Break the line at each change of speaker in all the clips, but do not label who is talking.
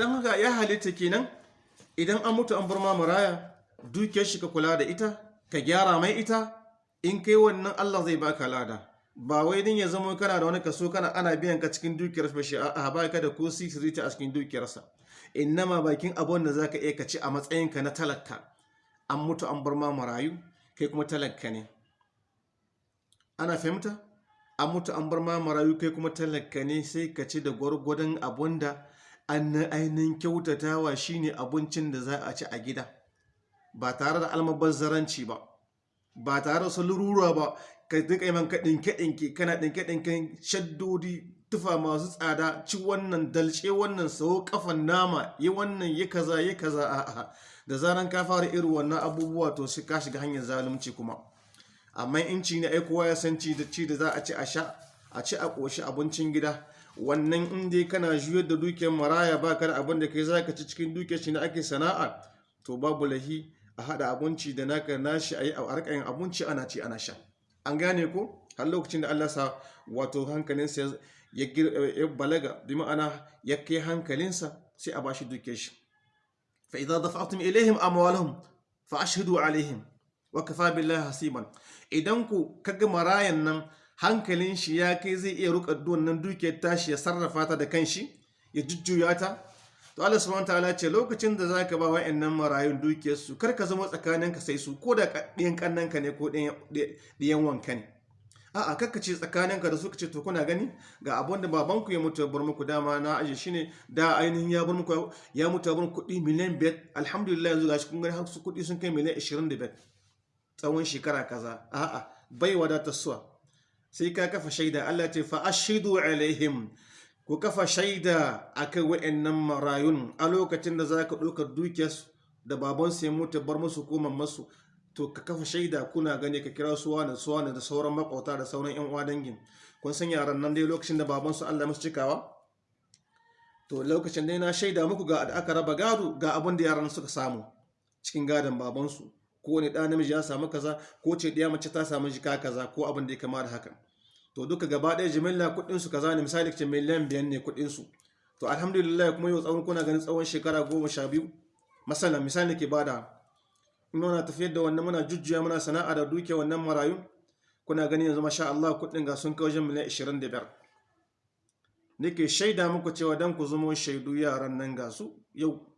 don haka ya halitta kenan idan an mutu an bar ma maraya dukiyar shi ka kula da ita ka gyara mai ita in kai wannan Allah zai baka lada. Ba wai din ya zama kana da wani kaso kana ana biyan ka cikin dukiyar ba shi a ba ka da ko sisirita a cikin dukiyarsa innama bakin abun da zaka iya ka ci a matsayinka na talaka. An mutu an bar ma marayu kai kuma talaka ne. Ana fahimta? An mutu an bar ma marayu kai kuma talaka ne sai ka ci da gwargwadon abun da ainihin kyautatawa shine abincin da za a ci a gida ba tare da almabazzaranci ba ba tare da salurura ba. Ka duka yi manka ɗinke-ɗinke kana ɗinke-ɗinken shaddodi tufa masu tsada ci wannan dalce wannan sau kafan nama yi wannan yi kaza yi kaza a da zaran ka fara irin wannan abubuwa to shi ka shiga hanyar zalunci kuma. Amma in ci ne ai kowa ya san ci da ci da za a ci a sha a ci a ƙoshi abincin gida. Wannan in dai kana juyar da dukiyar maraya ba ka da abin da kai za ka ci cikin dukiyar shi na ake sana'a to babu lahi a haɗa abinci da naka nashi yi a harkayin abinci ana ci ana sha. An gane ko? Har lokacin da Allah sa wato hankalinsa ya balaga bi ma'ana ya kai hankalinsa sai a bashi dukiyar shi. Fa idza dafa'tum ilaihim amwalahum fa ashhadu alaihim wa kafa billahi hasiban. Idan ku kaga marayan nan hankalin shi ya kai zai iya ruka wannan dukiyar tashi ya sarrafa ta da kanshi ya jujjuya ta. To Allah subhanahu wataala ce lokacin da zaka ba wa'annan marayun dukiyar su kar ka zama tsakanin ka sai su ko da ɗiyan kannan ka ne ko ɗiyan wanka ne. A'a kakka ce tsakanin ka da su ce to kuna gani ga abin da baban ku ya mutu bar muku dama na aje shine da ainihin ya bar muku ya mutu bar miliyan alhamdulillah yanzu gashi kun gani har su sun kai miliyan tsawon shekara kaza. A'a bai wadatar suwa. Sai ka kafa shaida. Allah ce fa ashidu alaihim. Ku kafa shaida a kan wa'annan marayun a lokacin da za ka ɗaukar dukiyarsu da babansu ya mutu bar musu ko masu to ka kafa shaida kuna gani ka kira su wani su wani da sauran makwauta da sauran yan uwa dangin. Kun san yaran nan dai lokacin da babansu Allah musu cikawa? To lokacin dai na shaida muku ga aka raba gado ga abin da yaran suka samu cikin gadon babansu. Ko wani ɗa namiji ya samu kaza ko ce ɗaya mace ta samu jika kaza ko abin da ya kama da haka. To duka gaba ɗaya jimilla kuɗinsu kaza ne. Misali ce miliyan biyan ne kuɗinsu. To alhamdulillah kuma yau tsawon kuna ganin tsawon shekara goma sha biyu. Masala misali ke ba da. In muna tafiyar da wannan muna jujjuya muna sana'a da duke wannan marayu. Kuna gani yanzu masha Allah kuɗin ga sun wajen miliyan ishirin da biyar. Nake shaida muku cewa dan ku zama shaidu yaran nan ga su yau.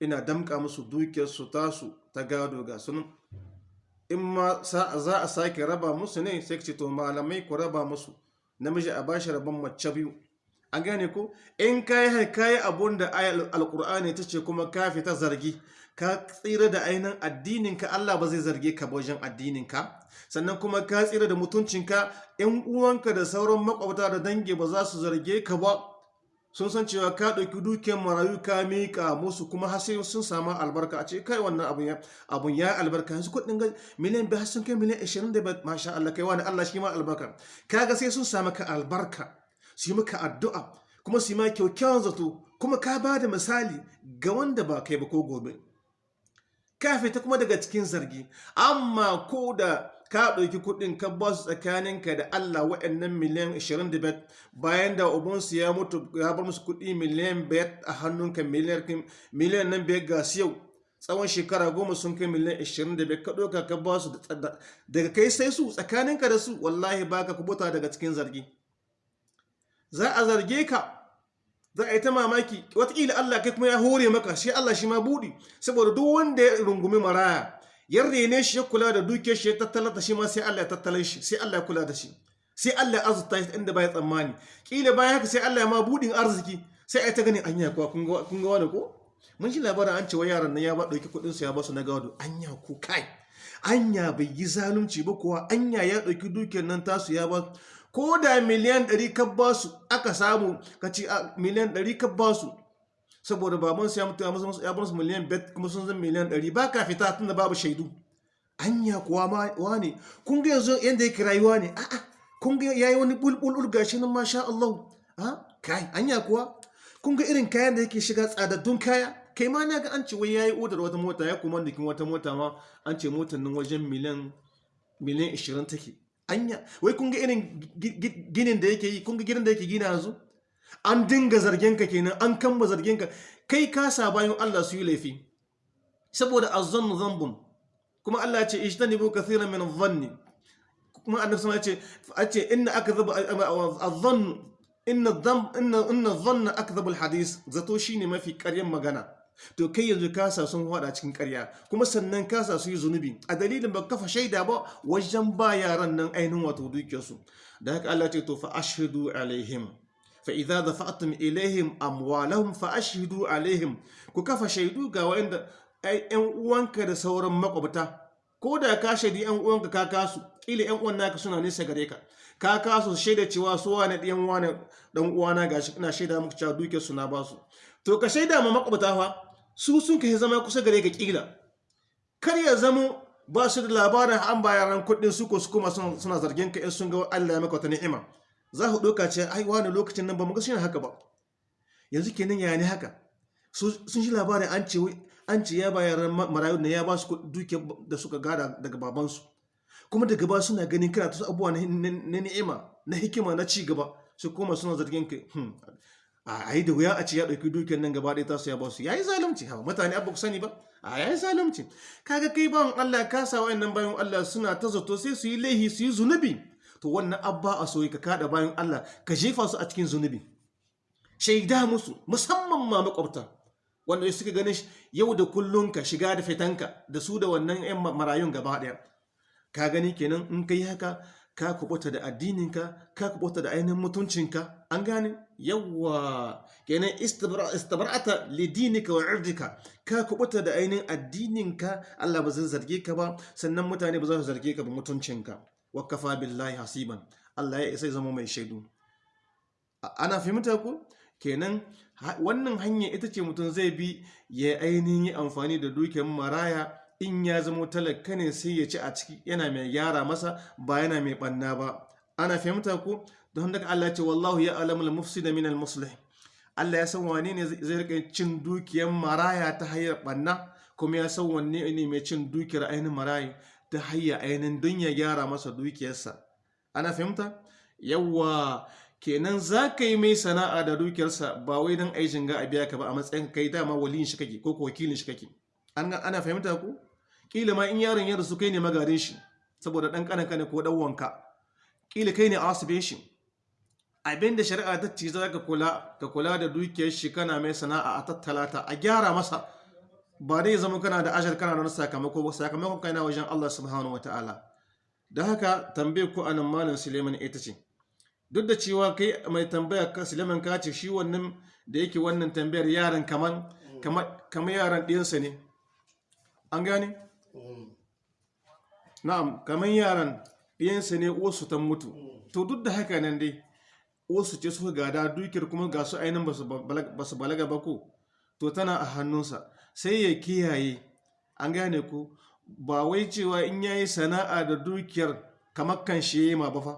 Ina damƙa musu dukiyarsu tasu ta gado ga sunan in ma za a sake raba musu ne sai ce to malamai ku raba musu. Namiji a bashi rabon mace biyu. An gane ko? In kayi kayi abun da alkur'ani ta ce kuma ka fita zargi ka tsira da ainihin addininka Allah ba zai zarge ka wajen addininka. Sannan kuma ka tsira da mutuncinka yan uwanka da sauran makwabta da dangi ba za su zarge ka ba. Sun san cewa ka ɗauki dukiyar marayu ka miƙa musu kuma har sai sun samu albarka. A ce kai wannan abun ya abun ya albarka. Yanzu kuɗin ga miliyan biyu sun kai miliyan ashirin da masha Allah kai wani Allah shi ma albarka. Kaga sai sun samu ka albarka su yi maka addu'a kuma su yi ma kyaukyawan zato kuma ka ba da misali ga wanda ba kai ba ko gobe. Ka fita kuma daga cikin zargi. Amma ko da ka ɗauki kuɗin ka ba su tsakaninka da Allah waɗannan miliyan 25 bayan da ubansu ya mutu ya bar musu kuɗi miliyan 5 a hannunka miliyan nan biyar ga su yau. Tsawon shekara goma sun kai miliyan 25 ka ɗauka ka ba su daga kai sai su tsakaninka da su wallahi baka kubuta daga cikin zargi. Za a zarge ka za a yi ta mamaki. Watakila Allah kai kuma ya hore maka shi Allah shi ma buɗi. Saboda duk wanda ya rungumi maraya ya rene shi ya kula da duke shi ya tattala da shi ma sai Allah ya tattala shi sai Allah ya kula da shi. Sai Allah ya azurta shi inda baya tsammani. Kila bayan haka sai Allah ya ma buɗin arziki sai ai ta gani anya kuwa kun ga wani ko? Mun ji labarin an ce wa yaran nan ya ba ɗauki kuɗin su ya ba su na gado. Anya ku kai! Anya bai yi zalunci ba kuwa. Anya ya ɗauki dukiyar nan tasu ya ba ko da miliyan ɗari ka ba su aka samu ka ci miliyan ɗari ka ba su saboda baban su ya mutu ya musu ya musu miliyan bet kuma sun zan miliyan ɗari. Ba ka fita tunda babu shaidu. Anya kuwa ma wane? Kun ga yanzu yanda yake rayuwa ne? A'a. Kun ga yayi wani bulbul gashi nan masha Allah. Ha? Kai anya kuwa? Kun ga irin kayan da yake shiga tsadaddun kaya? Kai ma na ga an ce wai yayi odar wata mota ya kuma dikin wata mota ma an ce motar nan wajen miliyan miliyan 20 take. Anya. Wai kun ga irin ginin da yake yi? Kun ga gidan da yake gina yanzu? An dinga zargin ka kenan an kamba zargin ka kai ka sa bayan Allah su yi laifi. Saboda azzannu zambun. Kuma Allah ce ijtanibu kathiran min adh-dhanni kuma annabi sama ce ace inna akdhaba adh-dhann inna inna inna dhanna akdhabu al-hadith zato shine mafi ƙaryan magana. To kai yanzu kasa sun hada cikin ƙarya. Kuma sannan kasa su yi zunubi. A dalilin ba kafa shaida ba wajen ba yaran nan ainihin wato dukiyarsu. Da haka Allah ce to fa ashhadu alaihim. Fa idza dafa'tum ilaihim amwalahum fa ashhadu alaihim ku kafa shaidu ga wanda yan uwanka da sauran makwabta ko da ka shaidi yan uwanka ka kasu kila yan uwan naka suna nesa gare ka. Ka kasu shaida cewa su wane ɗiyan wane dan uwana gashi ina shaida muku cewa dukiyar su na ba su to ka shaida ma makwabta fa su sun kai zama kusa gare ka kila kar ya zamo ba su da labarin an bayaran kuɗin su ko su kuma suna zargin ka in sun ga Allah ya maka wata ni'ima. Za ku ɗauka ce ai wani lokacin nan ba mu ga shi haka ba. Yanzu kenan ya ne haka? Sun shi labarin an ce an ce ya bayaran marayu ne ya ba su duke da suka gada daga babansu. Kuma daga ba suna ganin kana ta abubuwa na ni'ima na hikima na ci gaba. Su kuma suna zargin ka a yi da wuya a ce ya ɗauki dukiyar nan gaba ɗaya ta su ya ba su. Ya yi zalunci. Hawa mutane abu ku sani ba. A ya yi zalunci. Kaga kai bawan Allah ka sa wa'annan bayan Allah suna ta zato sai su yi laihi su yi zunubi. To wannan abba a soyi ka kada bayan Allah ka jefa su a cikin zunubi. Shaida musu musamman ma makwabta wanda suka ganin yau da kullum ka shiga da fitanka da su da wannan 'yan marayun gaba ɗaya. Ka gani kenan in kai haka ka kubuta da addininka ka kubuta da ainihin mutuncinka an gane? Yawwa! Kenan istabar'ata lidinika wa irdika. Ka kubuta da ainihin addininka Allah ba zai zarge ka ba sannan mutane ba za su zarge ka ba mutuncinka. Wa kafa billahi hasiban. Allah ya isa zama mai shaidu. Ana fahimta ku kenan wannan hanya ita ce mutum zai bi ya ainihin yi amfani da dukiyar maraya. In ya zama talaka ne sai ya ci a ciki yana mai gyara masa ba yana mai banna ba. Ana fahimta ku don haka Allah ce wallahu ya alamul mufsida min al-muslih Allah ya san wane ne zai riƙa cin dukiyar maraya ta hanyar banna kuma ya san wanne ne mai cin dukiyar ainihin maraya ta hanyar ainihin don ya gyara masa dukiyarsa. Ana fahimta? Yawa kenan za ka yi mai sana'a da dukiyarsa ba wai don aikin ga a biya ka ba a matsayin kai dama waliyin shi kake ko wakilin shi kake. Ana fahimta ku? Kila ma in yaron ya rasu kai ne magarin shi saboda dan kanaka ne ko dan wanka kila kai ne asibe shi. Abinda shari'a ta ce za ka kula ka kula da dukiyar shi kana mai sana'a a tattalata a gyara masa ba dai zama kana da ajal kana da wani sakamako ba sakamakon kai na wajen Allah subhanahu wataala da haka tambaye ku a nan malam Suleiman ita ce duk da cewa kai mai tambaya ka Suleiman ka ce shi wannan da yake wannan tambayar yaran kaman kamar yaran ɗiyansa ne. An gane? na'am kamar yaran ɗiyansa ne wasu ta mutu. To duk da haka nan dai wasu ce suka gada dukiyar kuma ga su ainihin ba su balaga ba ko? To tana a hannunsa. Sai ya kiyaye. An gane ko ba wai cewa in yayi sana'a da dukiyar kamar kan shi ma ba fa.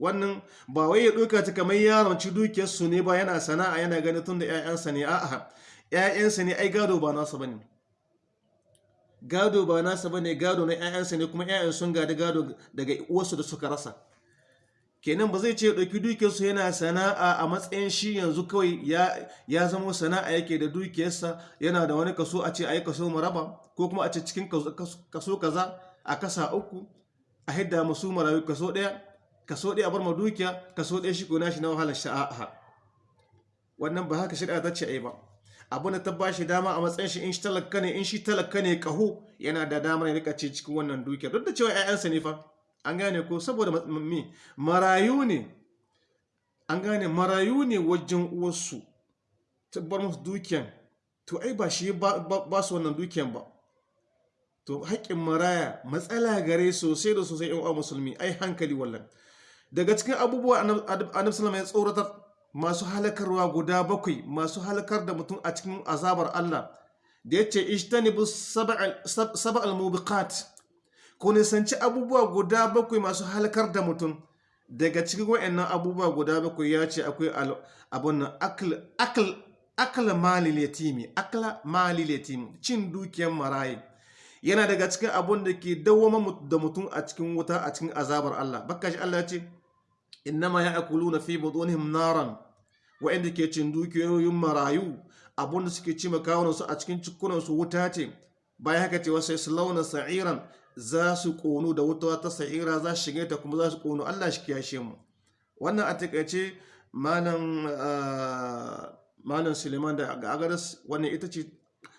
Wannan ba wai ya ɗauka ta kamar yaron ci dukiyarsu ne ba yana sana'a yana gani tun da 'ya'yansa ne. A'a 'ya'yansa ne ai gado ba nasa ba ne. Gado ba nasa ba ne gado na 'ya'yansa ne kuma 'ya'yan sun gada gado daga wasu da suka rasa. Kenan ba zai ce ɗauki dukiyarsu yana sana'a a matsayin shi yanzu kawai ya zama sana'a yake da dukiyarsa yana da wani kaso a ce a yi kaso maraba ko kuma a ce cikin kaso kaza a kasa uku a hidda masu marayu kaso ɗaya kaso ɗaya a bar ma dukiya kaso ɗaya shi ko nashi na wahalar sha'a wannan ba haka shari'a ta ce ai ba. Abu da ta bashi dama a matsayin shi in shi talaka ne in shi talaka ne kaho yana da damar ya riƙa ce cikin wannan dukiya duk da cewa ƴaƴansa ne fa an gane ko? Saboda me? Marayu ne. An gane? Marayu ne wajen uwarsu. Ta bar musu dukiyan. To ai ba shi ba su wannan dukiyan ba. To haƙƙin maraya matsala gare sosai da sosai yan uwa musulmi. Ai hankali wallan. Daga cikin abubuwa annabi sallallahu ya tsoratar masu halakarwa guda bakwai masu halakar da mutum a cikin azabar Allah da ya ce ishtanibu sab'al mubiqat. Ko nisanci abubuwa guda bakwai masu halakar da mutum. Daga cikin wa'annan abubuwa guda bakwai ya ce akwai abun akal mali akla mali yatimi cin dukiyar marayi yana daga cikin abun da ke dawwama da mutum a cikin wuta a cikin azabar Allah. Bakka shi Allah ce innama ya'kuluna fi butunihim naran. Waɗanda ke cin dukiyoyin marayu abun da suke cima kawunansu a cikin cikunansu wuta ce. Bayan haka ce wasu su launa sa'iran. Za su ƙonu da wuta ta sa'ira za su shiga ta kuma za su ƙonu. Allah shi kiyashe mu. Wannan a taƙaice malam malam suleiman da agadas wannan ita ce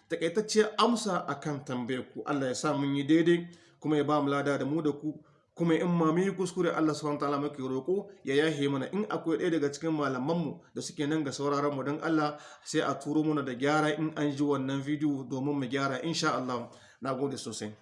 takaitacciyar amsa akan tambayar ku. Allah ya sa mun yi daidai kuma ya ba mu lada da mu da ku. Kuma in ma mun yi kuskure Allah subhanahu wataala muke roƙo ya yahe mana. In akwai ɗaya daga cikin malamanmu da suke nan ga sauraron mu don Allah sai a turo mana da gyara in an ji wannan bidiyo domin mu gyara insha Allah. Na gode sosai.